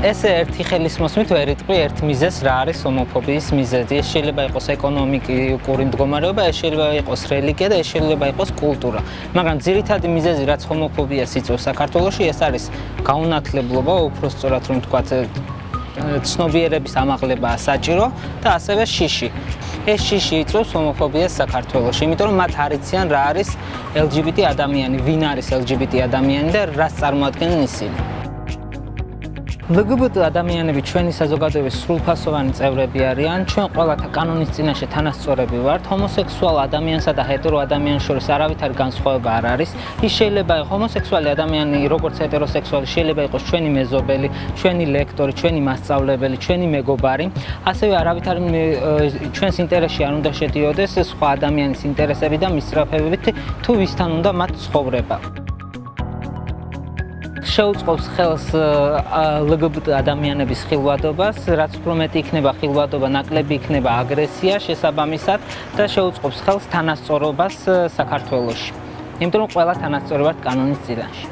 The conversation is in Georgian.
ეს ერთი ხელისმოსმით ვერ იტყვი ერთ მიზეს რა არის ჰომოფობიის მიზეზი. ეს შეიძლება იყოს ეკონომიკური მდგომარეობა, ეს შეიძლება იყოს რელიგია და ეს შეიძლება იყოს კულტურა. მაგრამ ძირითადი მიზეზი რაც ჰომოფობიას იწვევს საქართველოში, ეს არის გაუნათლებლობა, უფრო სწორად რომ ვთქვა, ცნობიერების ამაღლებაა საჭირო და ასევე შიში. ეს შიში იწვევს ჰომოფობიას საქართველოში, იმიტომ რომ მათ არიციან რა არის LGBT ადამიანი, ვინ არის LGBT ადამიანი და რას წარმოადგენენ ისინი. LGBT ადამიანები ჩვენი საზოგადოების სრულფასოვანი წევრები არიან. ჩვენ ყოველთა კანონის წინაშე თანასწორები ვართ. ჰომოსექსუალ ადამიანსა და ჰეტერო ადამიანის შორის არავითარი განსხვავება არ არის. ის შეიძლება იყოს ჰომოსექსუალი ადამიანი, როგორც ჰეტეროსექსუალი, შეიძლება იყოს ჩვენი მეზობელი, ჩვენი ლექტორი, ჩვენი მასწავლებელი, ჩვენი მეგობარი. ასევე არავითარი ჩვენს ინტერესში არ უნდა შედიოდეს სხვა ადამიანის ინტერესები და მისწრაფებებით, თუ ვისთან უნდა მათ ცხოვრება. შეუწყობს ხელს LGBT ადამიანების ხილვადობას, რაც უფრო მეტი იქნება ხილვადობა, ნაკლები იქნება აგრესია შესაბამისად და შეუწყობს ხელს თანასწორობას საქართველოში. იმიტომ რომ ყველა თანასწორი ვართ კანონის წინაშე.